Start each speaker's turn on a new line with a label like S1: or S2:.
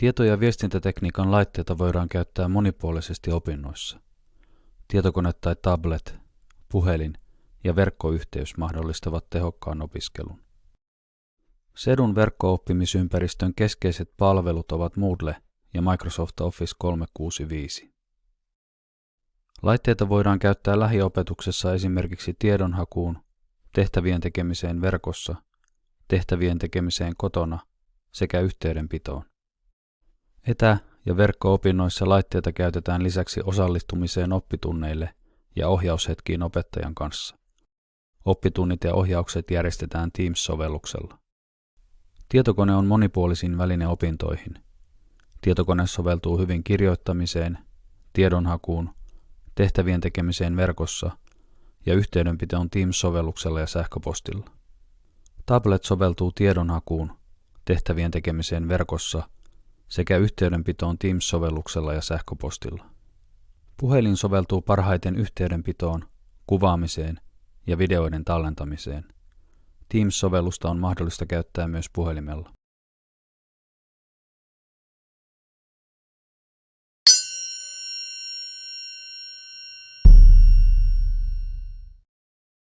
S1: Tieto- ja viestintätekniikan laitteita voidaan käyttää monipuolisesti opinnoissa. Tietokone tai tablet, puhelin ja verkkoyhteys mahdollistavat tehokkaan opiskelun. Sedun verkko-oppimisympäristön keskeiset palvelut ovat Moodle ja Microsoft Office 365. Laitteita voidaan käyttää lähiopetuksessa esimerkiksi tiedonhakuun, tehtävien tekemiseen verkossa, tehtävien tekemiseen kotona sekä yhteydenpitoon. Etä- ja verkko-opinnoissa laitteita käytetään lisäksi osallistumiseen oppitunneille ja ohjaushetkiin opettajan kanssa. Oppitunnit ja ohjaukset järjestetään Teams-sovelluksella. Tietokone on monipuolisin väline opintoihin. Tietokone soveltuu hyvin kirjoittamiseen, tiedonhakuun, tehtävien tekemiseen verkossa ja yhteydenpitoon Teams-sovelluksella ja sähköpostilla. Tablet soveltuu tiedonhakuun, tehtävien tekemiseen verkossa sekä yhteydenpitoon Teams-sovelluksella ja sähköpostilla. Puhelin soveltuu parhaiten yhteydenpitoon, kuvaamiseen ja videoiden tallentamiseen. Teams-sovellusta on mahdollista käyttää myös puhelimella.